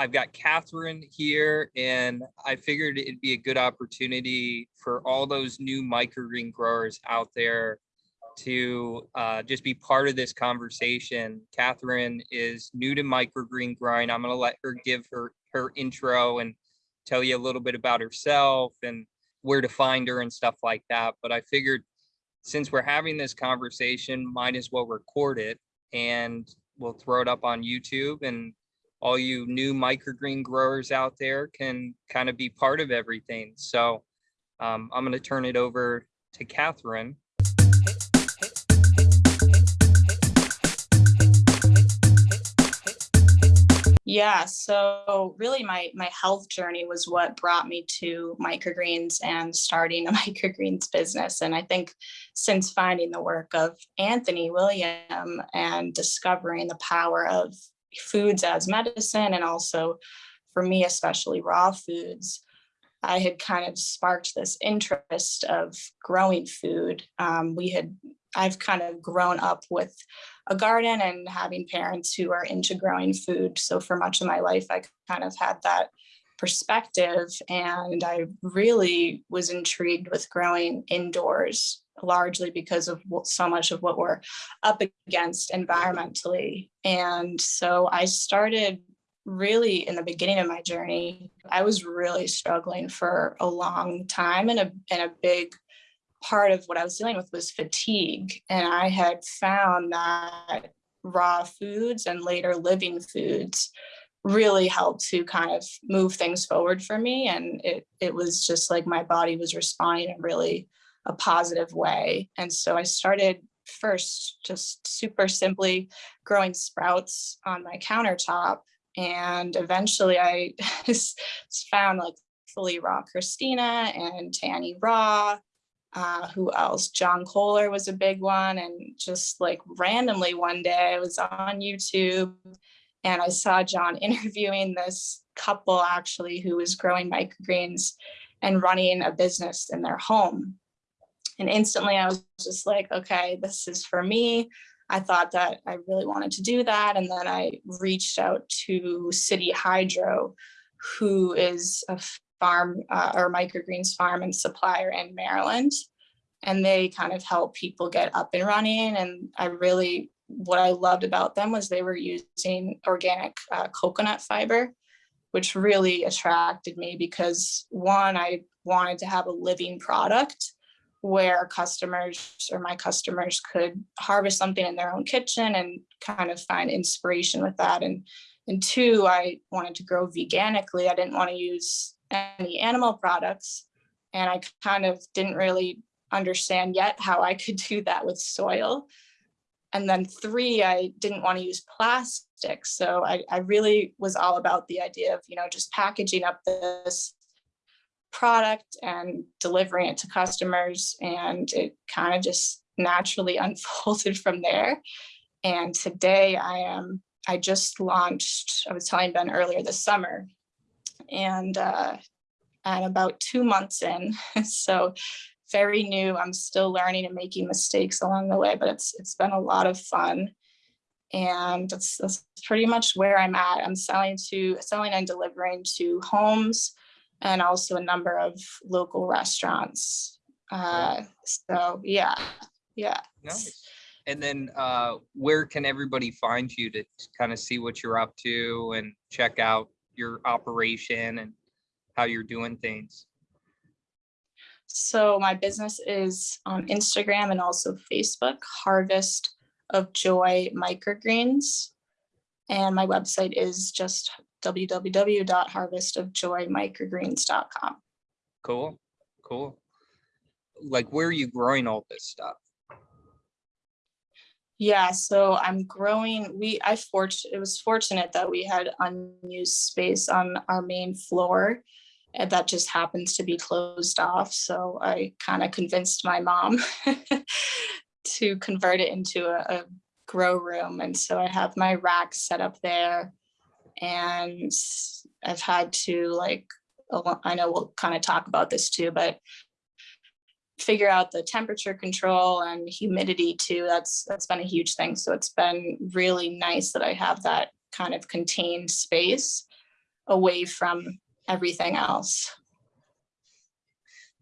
I've got Catherine here and I figured it'd be a good opportunity for all those new microgreen growers out there to uh, just be part of this conversation. Catherine is new to microgreen growing. I'm going to let her give her her intro and tell you a little bit about herself and where to find her and stuff like that. But I figured since we're having this conversation, might as well record it and we'll throw it up on YouTube and all you new microgreen growers out there can kind of be part of everything. So um, I'm going to turn it over to Catherine. Yeah, so really my my health journey was what brought me to microgreens and starting a microgreens business. And I think since finding the work of Anthony William and discovering the power of foods as medicine and also for me, especially raw foods, I had kind of sparked this interest of growing food. Um, we had, I've kind of grown up with a garden and having parents who are into growing food. So for much of my life, I kind of had that perspective and I really was intrigued with growing indoors largely because of so much of what we're up against environmentally. And so I started really in the beginning of my journey, I was really struggling for a long time and a, and a big part of what I was dealing with was fatigue. And I had found that raw foods and later living foods really helped to kind of move things forward for me. And it, it was just like my body was responding in really a positive way. And so I started first just super simply growing sprouts on my countertop. And eventually I found like fully raw Kristina and Tanny Raw uh, who else? John Kohler was a big one. And just like randomly one day I was on YouTube and I saw John interviewing this couple actually who was growing microgreens and running a business in their home. And instantly I was just like, okay, this is for me. I thought that I really wanted to do that. And then I reached out to City Hydro, who is a farm uh, or microgreens farm and supplier in Maryland. And they kind of help people get up and running. And I really, what I loved about them was they were using organic uh, coconut fiber, which really attracted me because one, I wanted to have a living product where customers or my customers could harvest something in their own kitchen and kind of find inspiration with that. And, and two, I wanted to grow veganically. I didn't want to use any animal products. And I kind of didn't really understand yet how I could do that with soil. And then three, I didn't want to use plastic. So I, I really was all about the idea of, you know, just packaging up this product and delivering it to customers. And it kind of just naturally unfolded from there. And today I am, I just launched, I was telling Ben earlier this summer, and uh, and about two months in. so very new. I'm still learning and making mistakes along the way, but it's it's been a lot of fun. And that's, that's pretty much where I'm at. I'm selling to selling and delivering to homes and also a number of local restaurants. Uh, so yeah, yeah. Nice. And then uh, where can everybody find you to kind of see what you're up to and check out your operation and how you're doing things? So my business is on Instagram and also Facebook, Harvest of Joy Microgreens. And my website is just www.harvestofjoymicrogreens.com. Cool, cool. Like where are you growing all this stuff? Yeah, so I'm growing. We I fortunate it was fortunate that we had unused space on our main floor and that just happens to be closed off. So I kind of convinced my mom to convert it into a, a grow room. And so I have my racks set up there and I've had to like, I know we'll kind of talk about this too, but figure out the temperature control and humidity too. That's that's been a huge thing. So it's been really nice that I have that kind of contained space. away from everything else.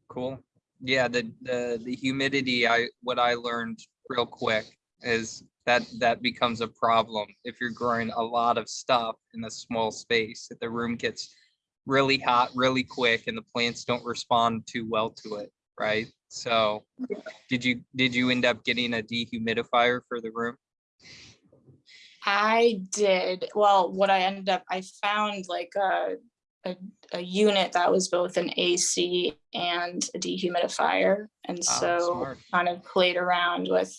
Cool. Yeah, the, the, the humidity, I, what I learned real quick is that, that becomes a problem if you're growing a lot of stuff in a small space. If the room gets really hot really quick and the plants don't respond too well to it, right? So did you, did you end up getting a dehumidifier for the room? I did, well, what I ended up, I found like a, a, a unit that was both an AC and a dehumidifier. And Ah, so smart. kind of played around with,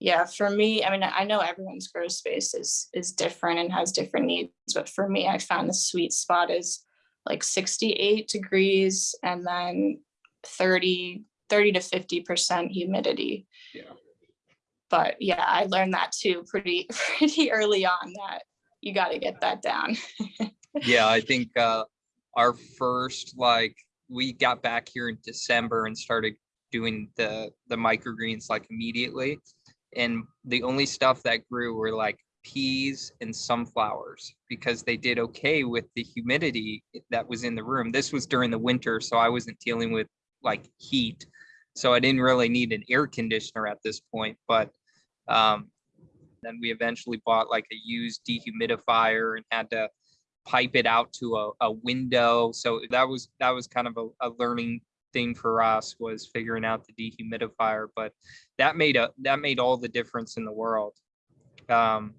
yeah, for me, I mean, I know everyone's grow space is, is different and has different needs, but for me, I found the sweet spot is like sixty-eight degrees and then 30 30 to fifty percent humidity. Yeah. But yeah, I learned that too pretty, pretty early on that you gotta get that down. Yeah, I think uh our first, like, we got back here in December and started doing the the microgreens like immediately. And the only stuff that grew were like peas and sunflowers because they did okay with the humidity that was in the room. This was during the winter, so I wasn't dealing with like heat. So I didn't really need an air conditioner at this point, but um then we eventually bought like a used dehumidifier and had to pipe it out to a, a window. So that was, that was kind of a, a learning thing for us was figuring out the dehumidifier, but that made a, that made all the difference in the world. Um,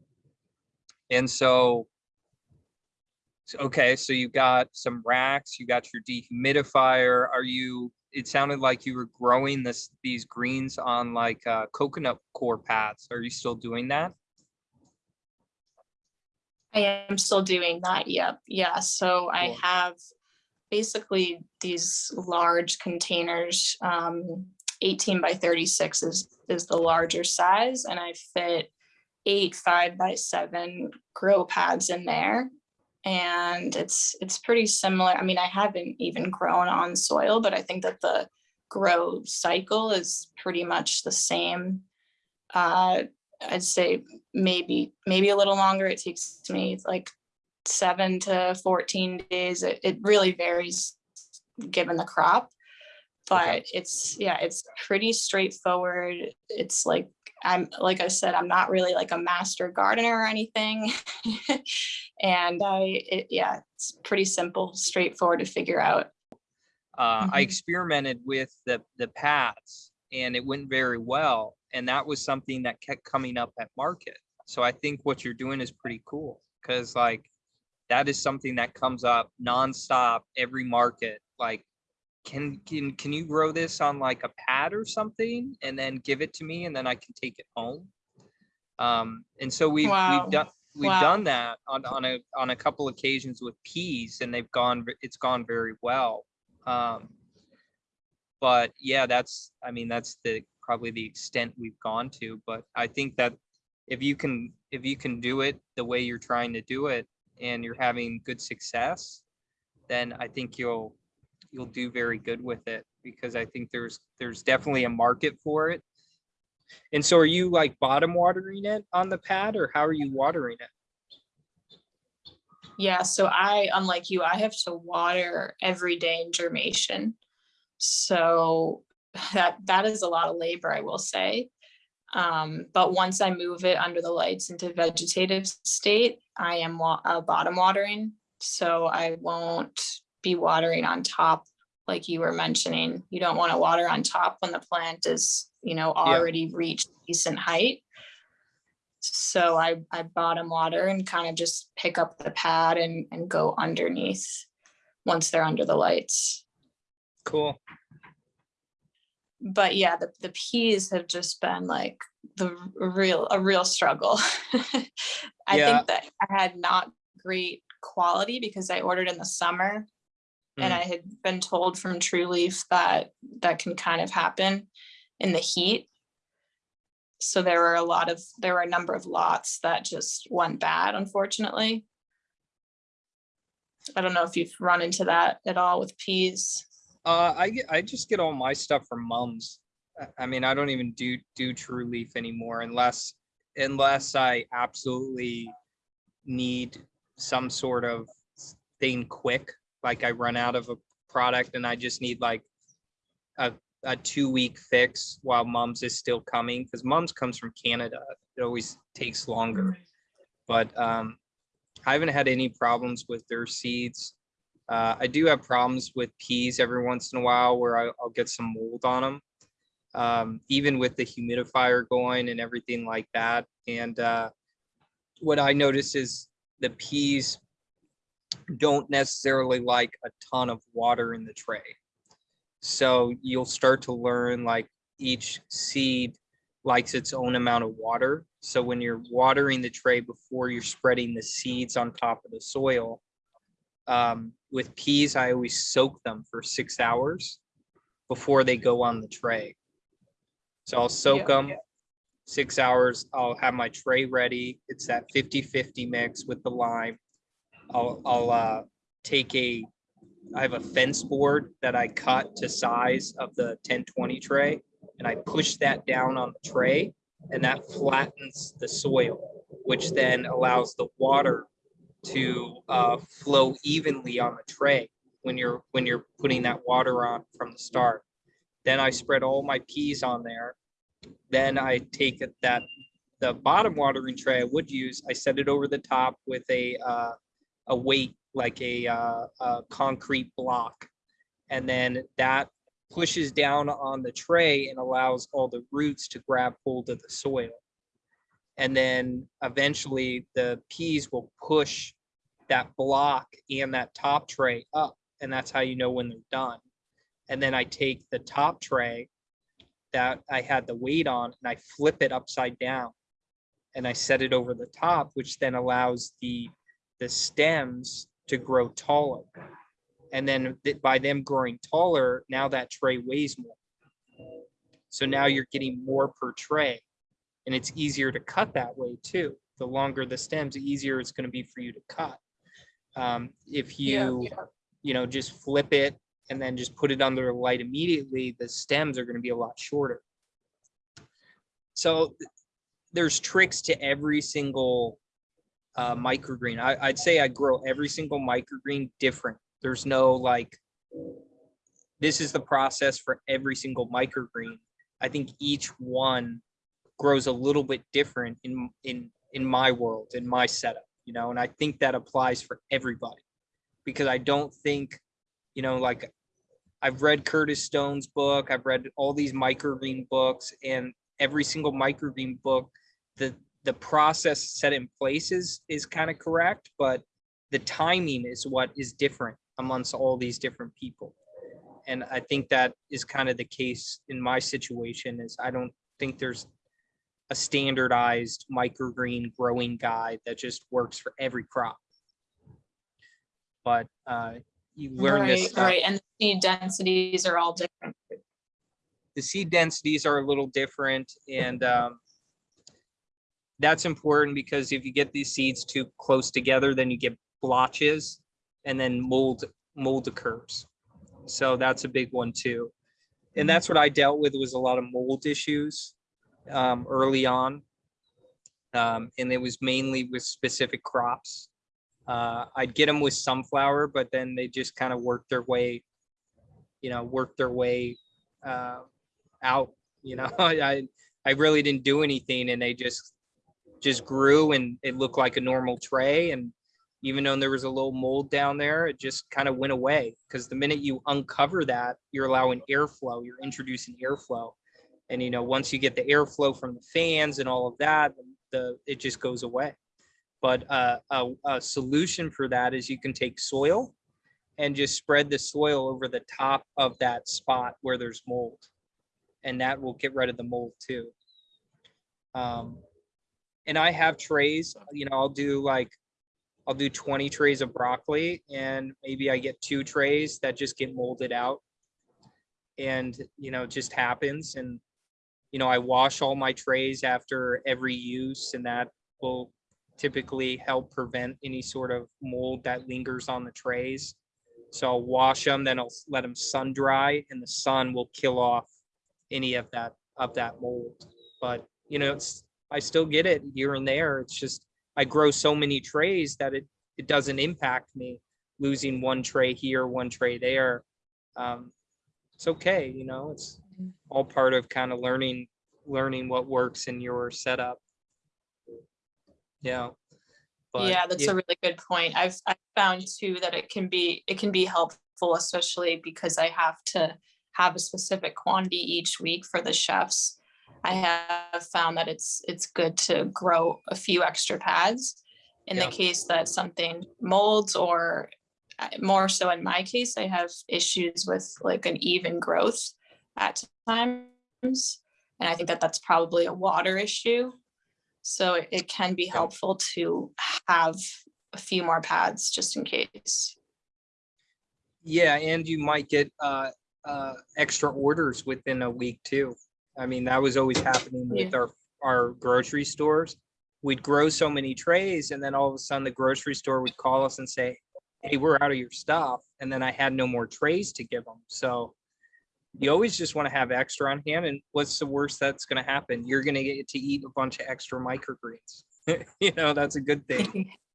and so, okay, so you got some racks, you got your dehumidifier. Are you, it sounded like you were growing this, these greens on like uh, coconut coir pads. Are you still doing that? I am still doing that, yep, yeah, so I have basically these large containers, um, eighteen by thirty-six is, is the larger size, and I fit eight five by seven grow pads in there. And it's, it's pretty similar, I mean, I haven't even grown on soil, but I think that the grow cycle is pretty much the same. Uh, I'd say maybe, maybe a little longer. It takes me like seven to 14 days. It, it really varies given the crop. Okay. But it's, yeah, it's pretty straightforward. It's like, I'm, like I said, I'm not really like a master gardener or anything. And I, it, yeah, it's pretty simple, straightforward to figure out. uh, I Mhm. experimented with the the paths and it went very well. And that was something that kept coming up at market. So I think what you're doing is pretty cool because like that is something that comes up nonstop every market. Like, can can can you grow this on like a pad or something and then give it to me and then I can take it home? Um, and so we've Wow. we've done we've Wow. done that on on a on a couple occasions with peas and they've gone it's gone very well. Um, but yeah, that's, I mean, that's the, probably the extent we've gone to, but I think that if you can, if you can do it the way you're trying to do it and you're having good success, then I think you'll, you'll do very good with it because I think there's, there's definitely a market for it. And so are you like bottom watering it on the pad or how are you watering it? Yeah, so I, unlike you, I have to water every day in germination. So that, that is a lot of labor, I will say. Um, but once I move it under the lights into vegetative state, I am wa- uh, bottom watering. So I won't be watering on top like you were mentioning. You don't want to water on top when the plant is, you know, already reached decent height. So I, I bottom water and kind of just pick up the pad and, and go underneath once they're under the lights. Cool. But yeah, the, the peas have just been like the real, a real struggle. I Yeah. think that I had not great quality because I ordered in the summer. And Mm. I had been told from True Leaf that that can kind of happen in the heat. So there were a lot of, there were a number of lots that just went bad, unfortunately. I don't know if you've run into that at all with peas. Uh, I get, I just get all my stuff from Mumm's. I- mean, I don't even do do True Leaf anymore unless unless I absolutely need some sort of thing quick, like I run out of a product and I just need like a, a two week fix while Mumm's is still coming, because Mumm's comes from Canada. It always takes longer. But um, I haven't had any problems with their seeds. Uh, I do have problems with peas every once in a while where I, I'll get some mold on them. Um, even with the humidifier going and everything like that. And uh, what I notice is the peas don't necessarily like a ton of water in the tray. So you'll start to learn like each seed likes its own amount of water. So when you're watering the tray before you're spreading the seeds on top of the soil, um, with peas, I always soak them for six hours before they go on the tray. So I'll soak Yeah. them six hours. I'll have my tray ready. It's that 50-50 mix with the lime. I'll, I'll uh, take a, I have a fence board that I cut to size of the 1020 tray. And I push that down on the tray and that flattens the soil, which then allows the water to uh, flow evenly on the tray when you're, when you're putting that water on from the start. Then I spread all my peas on there. Then I take that, the bottom watering tray I would use, I set it over the top with a, uh, a weight, like a, uh, a concrete block. And then that pushes down on the tray and allows all the roots to grab hold of the soil. And then eventually the peas will push that block and that top tray up. And that's how you know when they're done. And then I take the top tray that I had the weight on and I flip it upside down. And I set it over the top, which then allows the, the stems to grow taller. And then th- by them growing taller, now that tray weighs more. So now you're getting more per tray. And it's easier to cut that way too. The longer the stems, the easier it's gonna be for you to cut. Um, if Yeah, you, you know, just flip it and then just put it under the light immediately, the stems are gonna be a lot shorter. So there's tricks to every single uh, microgreen. I, I'd say I grow every single microgreen different. There's no like, this is the process for every single microgreen. I think each one grows a little bit different in, in, in my world, in my setup, you know, and I think that applies for everybody. Because I don't think, you know, like I've read Curtis Stone's book, I've read all these microgreen books and every single microgreen book, the, the process set in place is, is kind of correct, but the timing is what is different amongst all these different people. And I think that is kind of the case in my situation is I don't think there's a standardized microgreen growing guide that just works for every crop. But uh, you learn this Right, stuff. right, and the seed densities are all different. the seed densities are a little different and um, that's important because if you get these seeds too close together, then you get blotches and then mold mold occurs. So that's a big one too. And that's what I dealt with was a lot of mold issues um, early on. Um, and it was mainly with specific crops. Uh, I'd get them with sunflower, but then they just kind of worked their way, you know, worked their way uh, out, you know, I, I really didn't do anything and they just, just grew and it looked like a normal tray. And even though there was a little mold down there, it just kind of went away. Cause the minute you uncover that, you're allowing airflow, you're introducing airflow. And, you know, once you get the airflow from the fans and all of that, the, it just goes away. But uh, a, a solution for that is you can take soil and just spread the soil over the top of that spot where there's mold. And that will get rid of the mold too. Um, and I have trays, you know, I'll do like, I'll do 20 trays of broccoli and maybe I get two trays that just get molded out. And, you know, it just happens. And, you know, I wash all my trays after every use and that will typically help prevent any sort of mold that lingers on the trays. So I'll wash them, then I'll let them sun dry and the sun will kill off any of that, of that mold. But, you know, it's, I still get it here and there. It's just, I grow so many trays that it, it doesn't impact me losing one tray here, one tray there. Um, it's okay, you know, it's all part of kind of learning, learning what works in your setup. Yeah. But yeah, that's yeah, a really good point. I've, I've found too that it can be, it can be helpful, especially because I have to have a specific quantity each week for the chefs. I have found that it's, it's good to grow a few extra pads. In the case that something molds or uh, more so in my case, I have issues with like an even growth at times. And I think that that's probably a water issue. So it, it can be helpful to have a few more pads just in case. Yeah, and you might get uh, uh, extra orders within a week too. I mean, that was always happening with our, our grocery stores. We'd grow so many trays and then all of a sudden the grocery store would call us and say, hey, we're out of your stuff. And then I had no more trays to give them. So you always just want to have extra on hand. And what's the worst that's going to happen? You're going to get to eat a bunch of extra microgreens. You know, that's a good thing.